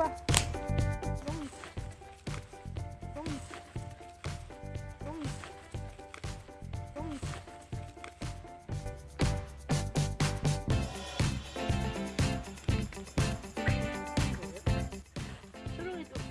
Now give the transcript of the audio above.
わ。スローで